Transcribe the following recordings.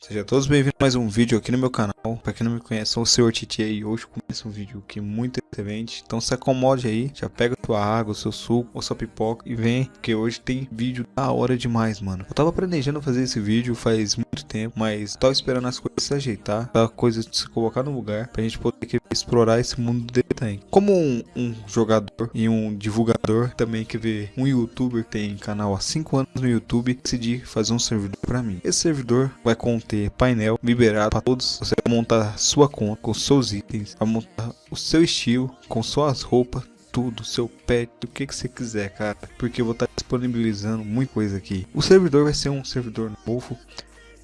Sejam todos bem-vindos a mais um vídeo aqui no meu canal. Para quem não me conhece, sou o Sr. Titi e hoje começa um vídeo que é muito excelente. Então se acomode aí, já pega sua água, seu suco ou sua pipoca e vem, porque hoje tem vídeo da hora demais, mano. Eu tava planejando fazer esse vídeo faz muito tempo, mas tava esperando as coisas se ajeitar, a coisa se colocar no lugar pra gente poder explorar esse mundo do desenho. Como um, um, jogador e um divulgador também que vê um youtuber que tem canal há 5 anos no YouTube, decidi fazer um servidor para mim. Esse servidor vai conter painel liberado para todos. Você montar sua conta com seus itens, vai montar o seu estilo com suas roupas, tudo, seu pet, o que que você quiser, cara. Porque eu vou estar disponibilizando muita coisa aqui. O servidor vai ser um servidor novo.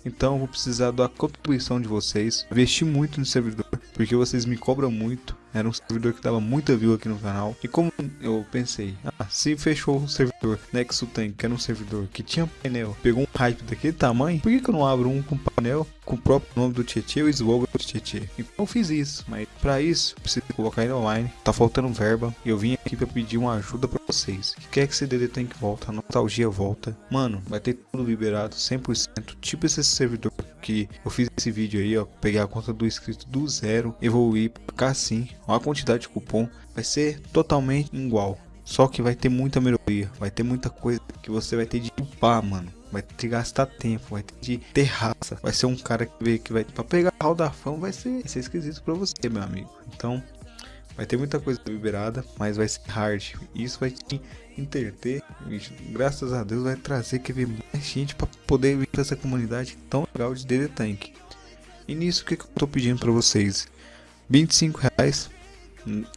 Então vou precisar da contribuição de vocês. Investi muito no servidor, porque vocês me cobram muito. Era um servidor que dava muita view aqui no canal. E como eu pensei, ah, se fechou o servidor Nexo Tank, que era um servidor que tinha painel, pegou um hype daquele tamanho, por que, que eu não abro um com painel com o próprio nome do Tietê e o slogan do Tietê? Então eu fiz isso, mas para isso preciso colocar ele online, tá faltando verba e eu vim aqui para pedir uma ajuda para vocês. Que quer que esse DD Tank volta, a nostalgia volta. Mano, vai ter tudo liberado 100%, tipo esse servidor que eu fiz esse vídeo aí, ó, peguei a conta do inscrito do zero, evoluir cá sim, a quantidade de cupom vai ser totalmente igual. Só que vai ter muita melhoria, vai ter muita coisa que você vai ter de upar, mano. Vai ter que gastar tempo, vai ter de ter raça. Vai ser um cara que, vê, que vai pra pegar hall da fama, vai ser, vai ser esquisito pra você, meu amigo. Então, vai ter muita coisa liberada, mas vai ser hard. Isso vai te interter. Graças a Deus vai trazer que ver mais gente para poder vir essa comunidade tão legal de DD Tank. E nisso o que, que eu tô pedindo para vocês? 25 reais.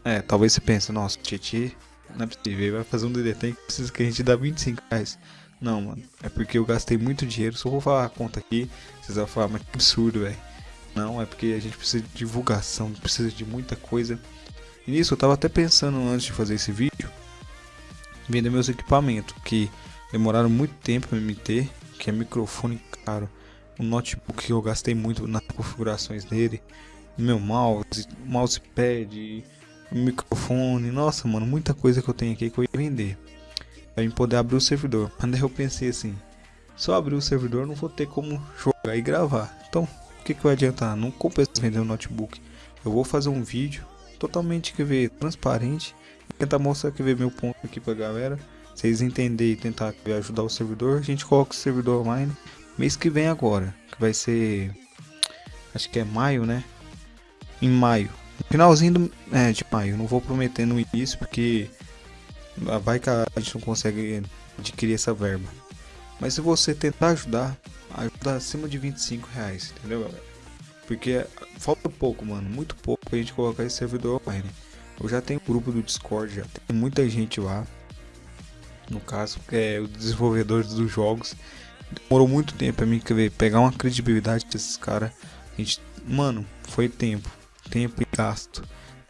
É, talvez você pense, nossa, Titi, não é possível, vai fazer um DD Tank, precisa que a gente dá 25 reais. Não, mano, é porque eu gastei muito dinheiro. Só vou falar a conta aqui, vocês vão falar, mas que absurdo, velho. Não, é porque a gente precisa de divulgação, precisa de muita coisa. E nisso eu tava até pensando antes de fazer esse vídeo, vender meus equipamentos, que demoraram muito tempo para me ter, que é microfone caro, um notebook que eu gastei muito nas configurações dele, meu mouse, mousepad, microfone, nossa mano, muita coisa que eu tenho aqui que eu ia vender, para mim poder abrir o servidor. Mas eu pensei assim, só abrir o servidor não vou ter como jogar e gravar, então o que, que vai adiantar? Não compensa vender um notebook, eu vou fazer um vídeo totalmente que ver transparente. Tentar mostrar que ver meu ponto aqui pra galera. Vocês entenderem e tentar ajudar o servidor. A gente coloca o servidor online. Mês que vem agora que vai ser acho que é maio né? Em maio. Finalzinho do, é, de maio. Não vou prometer no início porque vai que a gente não consegue adquirir essa verba. Mas se você tentar ajudar ajuda acima de 25 reais entendeu galera porque falta pouco mano muito pouco pra gente colocar esse servidor online eu já tenho grupo do Discord, já tem muita gente lá. No caso, é os desenvolvedores dos jogos. Demorou muito tempo pra mim pegar uma credibilidade desses caras. A gente, mano, foi tempo, tempo e gasto.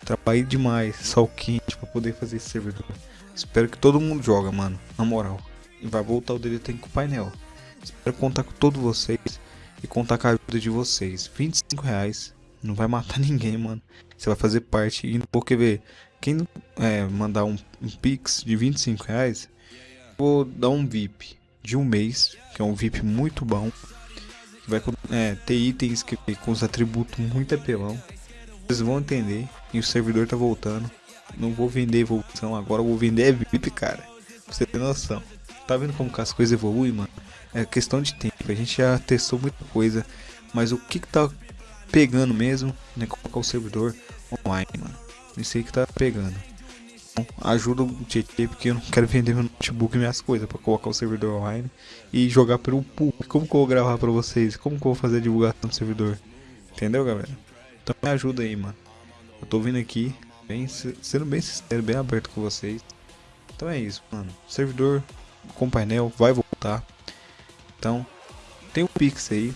Trabalhei demais, sol quente para poder fazer esse servidor. Espero que todo mundo joga, mano, na moral. E vai voltar o DD com o painel. Espero contar com todos vocês e contar com a ajuda de vocês. 25 reais não vai matar ninguém, mano. Você vai fazer parte. E porque ver, quem é, mandar um, um Pix de 25 reais, vou dar um VIP de um mês, que é um VIP muito bom. Que vai é, ter itens que, com os atributos muito apelão. Vocês vão entender. E o servidor tá voltando. Não vou vender evolução agora, vou vender VIP, cara. Pra você ter noção. Tá vendo como as coisas evoluem, mano? É questão de tempo. A gente já testou muita coisa. Mas o que que tá pegando mesmo, né? Colocar o servidor online, mano. Isso aí que tá pegando. Então, ajuda o TT porque eu não quero vender meu notebook e minhas coisas para colocar o servidor online e jogar pelo público. Como que eu vou gravar para vocês? Como que eu vou fazer a divulgação do servidor? Entendeu, galera? Então me ajuda aí, mano. Eu tô vindo aqui, bem, sendo bem sincero, bem aberto com vocês. Então é isso, mano. servidor com painel vai voltar. Então, tem o Pix aí,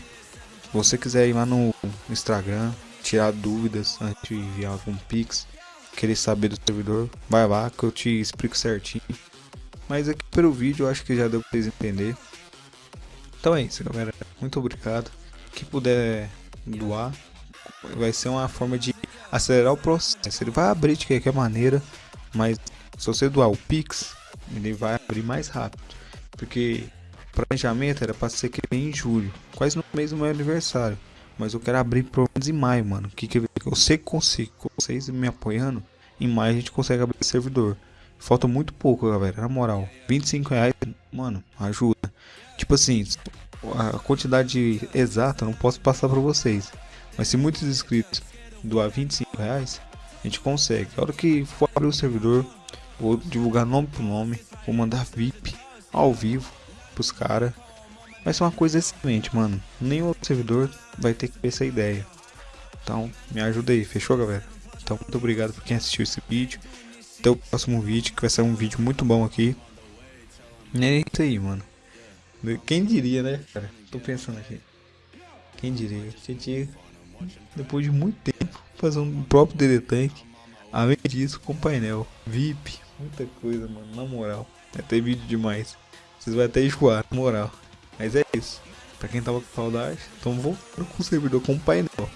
você quiser ir lá no Instagram, tirar dúvidas antes de enviar algum pix, querer saber do servidor, vai lá que eu te explico certinho. Mas aqui pelo vídeo eu acho que já deu pra vocês entender. Então é isso galera, muito obrigado. Quem puder doar, vai ser uma forma de acelerar o processo. Ele vai abrir de qualquer maneira, mas se você doar o Pix, ele vai abrir mais rápido. Porque planejamento era pra ser que em julho, quase no mês do meu aniversário. Mas eu quero abrir pelo menos em maio, mano. Que que eu sei que consigo, com vocês me apoiando, em maio a gente consegue abrir servidor. Falta muito pouco, galera, na moral. 25 reais, mano, ajuda. Tipo assim, a quantidade exata não posso passar pra vocês. Mas se muitos inscritos doar 25 reais, a gente consegue. A hora que for abrir o servidor, vou divulgar nome por nome, vou mandar VIP ao vivo pros caras. Vai ser uma coisa excelente, mano. Nenhum outro servidor vai ter que ter essa ideia. Então, me ajuda aí, fechou, galera? Então, muito obrigado por quem assistiu esse vídeo. Até o próximo vídeo, que vai ser um vídeo muito bom aqui. E é isso aí, mano. Quem diria, né, cara? Tô pensando aqui. Quem diria? Gente, depois de muito tempo, fazer um próprio DD Tank. Além disso, com painel, VIP, muita coisa, mano, na moral. Vai ter vídeo demais. Vocês vão até enjoar, na moral. Mas é isso. Pra quem tava com saudade, então vou com o servidor com painel.